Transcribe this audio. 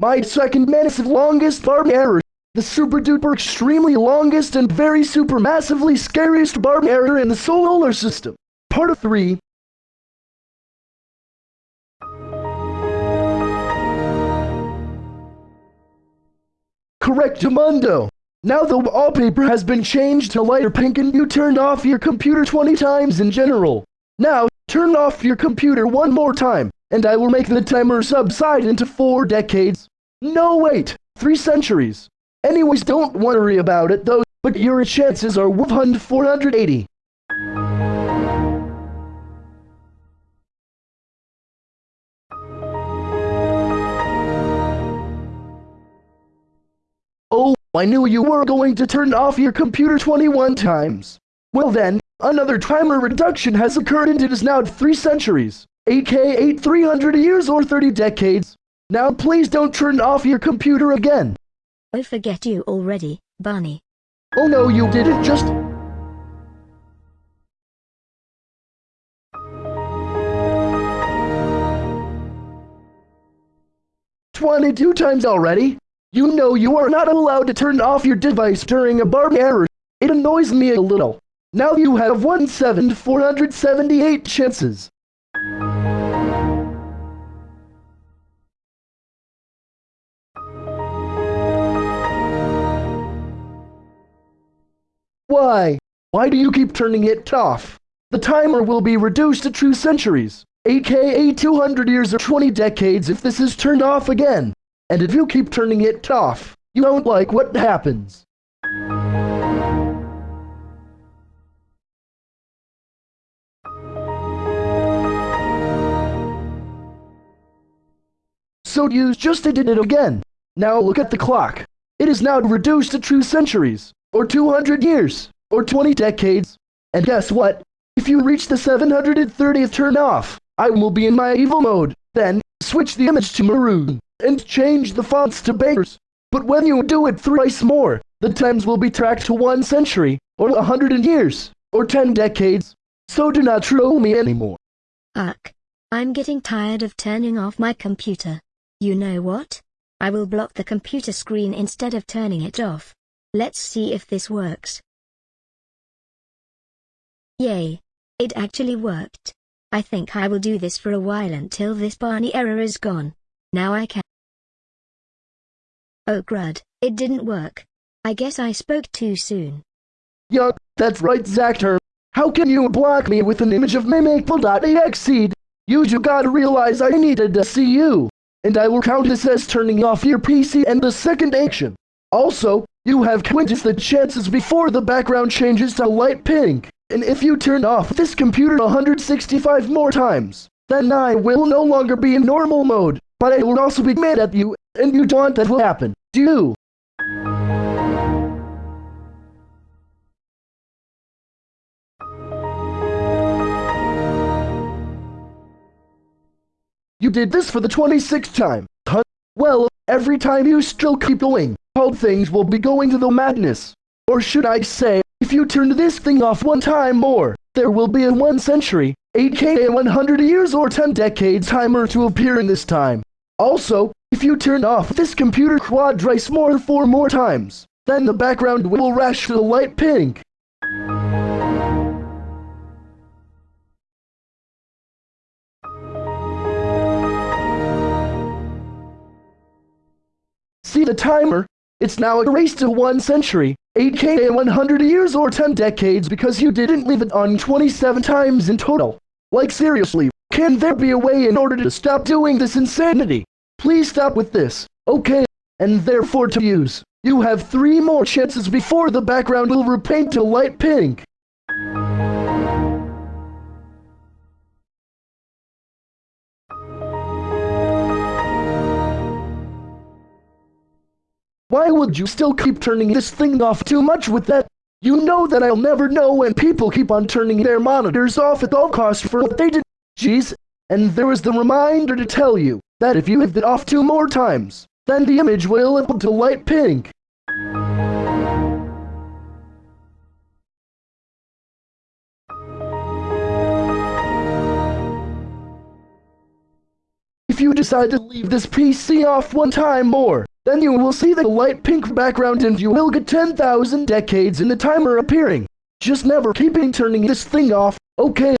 My second massive longest Barney error. The super duper extremely longest and very super massively scariest Barney error in the solar system. Part of 3. Correct Correctamundo. Now the wallpaper has been changed to lighter pink and you turned off your computer 20 times in general. Now, turn off your computer one more time, and I will make the timer subside into four decades. No wait, three centuries. Anyways, don't worry about it though, but your chances are 1 480. Oh, I knew you were going to turn off your computer 21 times. Well then, another timer reduction has occurred and it is now 3 centuries, aka 300 years or 30 decades. Now please don't turn off your computer again. I forget you already, Barney. Oh no, you didn't just... Twenty-two times already? You know you are not allowed to turn off your device during a Barney error. It annoys me a little. Now you have 1,478 chances. Why? Why do you keep turning it off? The timer will be reduced to true centuries, aka 200 years or 20 decades if this is turned off again. And if you keep turning it off, you won't like what happens. So you just did it again. Now look at the clock. It is now reduced to true centuries, or 200 years, or 20 decades. And guess what? If you reach the 730th turn off, I will be in my evil mode. Then, switch the image to maroon, and change the fonts to bakers. But when you do it thrice more, the times will be tracked to one century, or a hundred years, or ten decades. So do not troll me anymore. Ugh. I'm getting tired of turning off my computer. You know what? I will block the computer screen instead of turning it off. Let's see if this works. Yay. It actually worked. I think I will do this for a while until this Barney error is gone. Now I can. Oh crud, it didn't work. I guess I spoke too soon. Yup, that's right, Zactor. How can you block me with an image of mimicable.exe? You just gotta realize I needed to see you. And I will count this as turning off your PC and the second action. Also, you have quintus the chances before the background changes to light pink. And if you turn off this computer 165 more times, then I will no longer be in normal mode, but I will also be mad at you, and you don't that will happen, do you? You did this for the 26th time, huh? Well, every time you still keep going, things will be going to the madness. Or should I say, if you turn this thing off one time more, there will be a one century, aka 100 years or 10 decades timer to appear in this time. Also, if you turn off this computer quadrice more four more times, then the background will rash to the light pink. See the timer? It's now erased to one century, 8k 100 years or 10 decades because you didn't leave it on 27 times in total. Like seriously, can there be a way in order to stop doing this insanity? Please stop with this, okay? And therefore to use. You have three more chances before the background will repaint to light pink. Why would you still keep turning this thing off too much with that? You know that I'll never know when people keep on turning their monitors off at all costs for what they did. Jeez. And there was the reminder to tell you that if you hit it off two more times, then the image will up to light pink. If you decide to leave this PC off one time more, then you will see the light pink background and you will get 10,000 decades in the timer appearing. Just never keeping turning this thing off, okay?